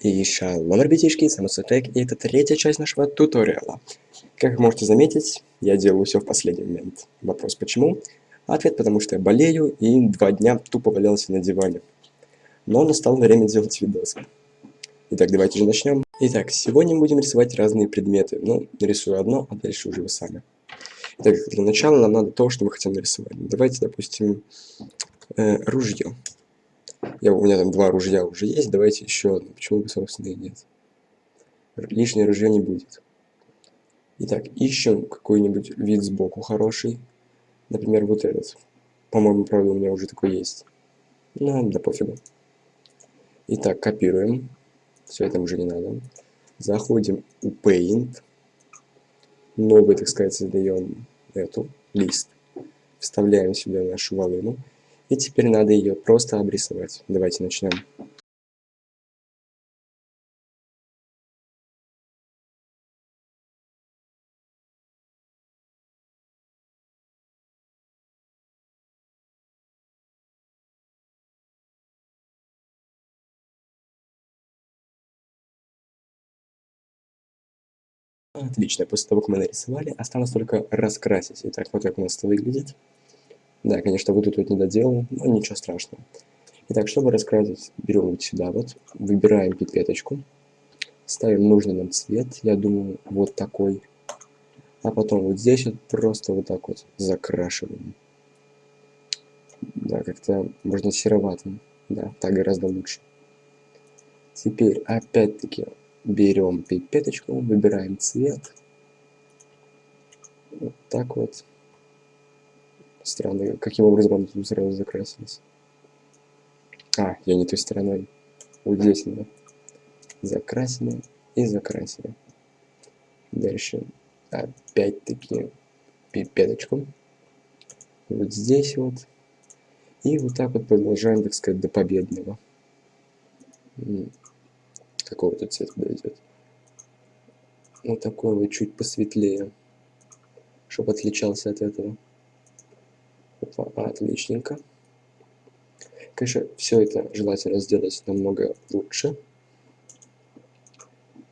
И шалом, ребятишки, с вами Сутек, и это третья часть нашего туториала. Как вы можете заметить, я делаю все в последний момент. Вопрос почему? Ответ потому что я болею и два дня тупо валялся на диване. Но настало время делать видосы. Итак, давайте же начнем. Итак, сегодня мы будем рисовать разные предметы. Ну, нарисую одно, а дальше уже вы сами. Итак, для начала нам надо то, что мы хотим нарисовать. Давайте, допустим, э, ружье. Я, у меня там два ружья уже есть, давайте еще одно. Почему бы, собственно, и нет? Лишнее ружье не будет. Итак, ищем какой-нибудь вид сбоку хороший. Например, вот этот. По-моему, правда, у меня уже такой есть. Ну, да пофигу. Итак, копируем. Все это уже не надо. Заходим у Paint. Новый, так сказать, создаем эту лист. Вставляем сюда нашу волыну. И теперь надо ее просто обрисовать. Давайте начнем. Отлично, после того, как мы нарисовали, осталось только раскрасить. Итак, вот как у нас это выглядит. Да, конечно, вот тут вот не доделал, но ничего страшного. Итак, чтобы раскрасить, берем вот сюда вот, выбираем пипеточку, ставим нужный нам цвет, я думаю, вот такой. А потом вот здесь вот просто вот так вот закрашиваем. Да, как-то можно сероватым. Да, так гораздо лучше. Теперь опять-таки берем пипеточку, выбираем цвет. Вот так вот. Странно, каким образом они тут сразу закрасились. А, я не той стороной. Вот здесь надо. Закрасили и закрасили. Дальше опять-таки пипеточку. Вот здесь вот. И вот так вот продолжаем, так сказать, до победного. Какого тут цвета подойдет? Вот такой вот чуть посветлее, чтобы отличался от этого. Отличненько. Конечно, все это желательно сделать намного лучше.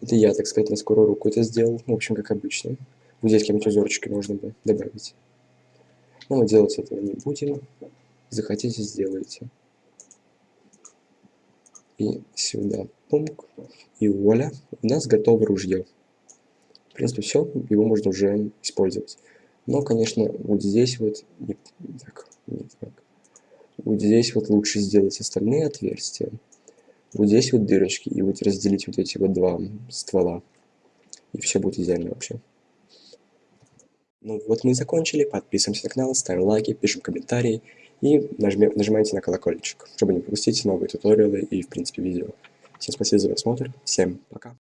Это я, так сказать, на скорую руку это сделал. В общем, как обычно. Вот здесь какие-нибудь узорчики можно бы добавить. Но мы делать этого не будем. Захотите, сделайте. И сюда пункт. И вуаля, у нас готово ружье. В принципе, все, его можно уже использовать. Но, конечно, вот здесь вот... Не, так, не так. Вот здесь вот лучше сделать остальные отверстия. Вот здесь вот дырочки. И вот разделить вот эти вот два ствола. И все будет идеально вообще. Ну вот мы и закончили. Подписываемся на канал, ставим лайки, пишем комментарии. И нажмем, нажимайте на колокольчик, чтобы не пропустить новые туториалы и, в принципе, видео. Всем спасибо за просмотр. Всем пока.